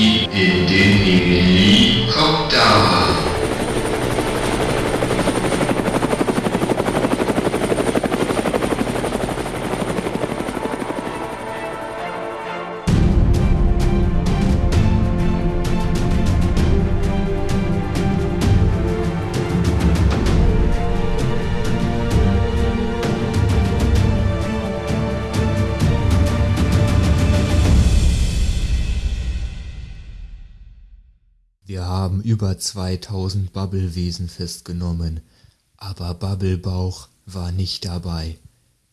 I, E, D, E, Helikopter. Haben über 2000 Bubblewesen festgenommen, aber Bubblebauch war nicht dabei.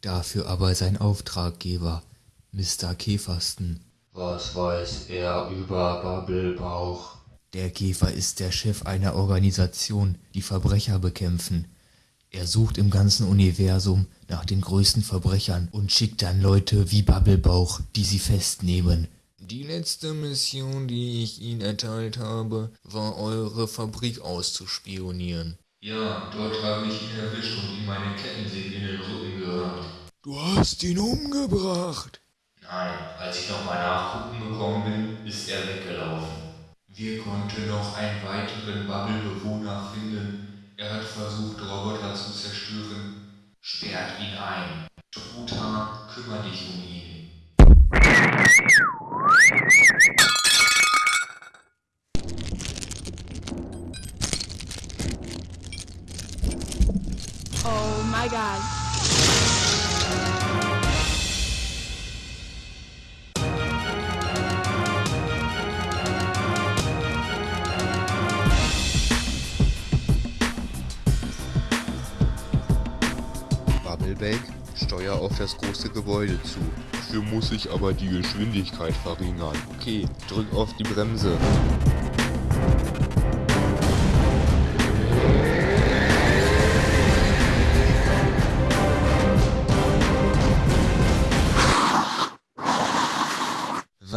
Dafür aber sein Auftraggeber, Mr. Käfersten. Was weiß er über Bubblebauch? Der Käfer ist der Chef einer Organisation, die Verbrecher bekämpfen. Er sucht im ganzen Universum nach den größten Verbrechern und schickt dann Leute wie Bubblebauch, die sie festnehmen. Die letzte Mission, die ich Ihnen erteilt habe, war eure Fabrik auszuspionieren. Ja, dort habe ich ihn erwischt und ihm meine Kettensäge in den Rücken gerammt. Du hast ihn umgebracht. Nein, als ich nochmal nachgucken gekommen bin, ist er weggelaufen. Wir konnten noch einen weiteren Bubble-Bewohner finden. Er hat versucht, Roboter zu zerstören. Sperrt ihn ein. Truthahn, kümmere dich um ihn. My god. Bubbleback, steuer auf das große Gebäude zu. Dafür muss ich aber die Geschwindigkeit verringern. Okay, drück auf die Bremse.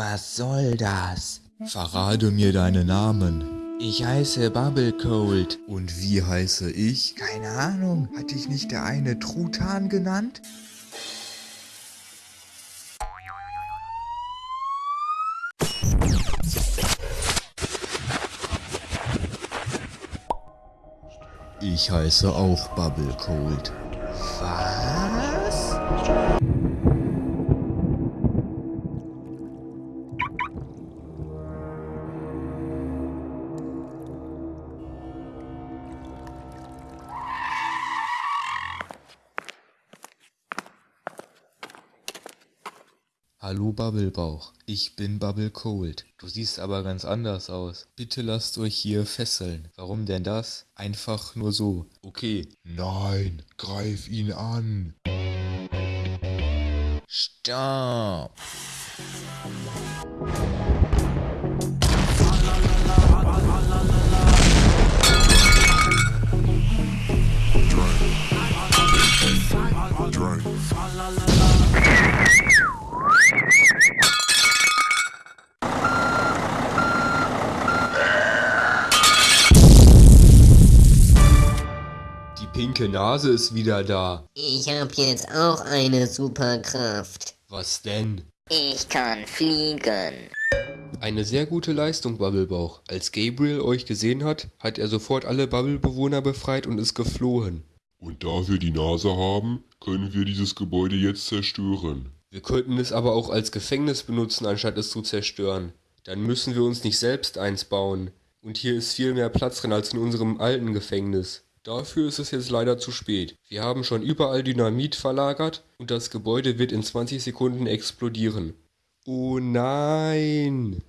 Was soll das? Verrate mir deinen Namen. Ich heiße Bubblecold. Und wie heiße ich? Keine Ahnung. Hat dich nicht der eine Truthahn genannt? Ich heiße auch Bubblecold. Was? Hallo Bubblebauch, ich bin Bubble Cold. Du siehst aber ganz anders aus. Bitte lasst euch hier fesseln. Warum denn das? Einfach nur so. Okay. Nein, greif ihn an. Stopp. Die pinke Nase ist wieder da. Ich hab jetzt auch eine Superkraft. Was denn? Ich kann fliegen. Eine sehr gute Leistung, Bubblebauch. Als Gabriel euch gesehen hat, hat er sofort alle Bubble-Bewohner befreit und ist geflohen. Und da wir die Nase haben, können wir dieses Gebäude jetzt zerstören. Wir könnten es aber auch als Gefängnis benutzen, anstatt es zu zerstören. Dann müssen wir uns nicht selbst eins bauen. Und hier ist viel mehr Platz drin als in unserem alten Gefängnis. Dafür ist es jetzt leider zu spät. Wir haben schon überall Dynamit verlagert und das Gebäude wird in 20 Sekunden explodieren. Oh nein!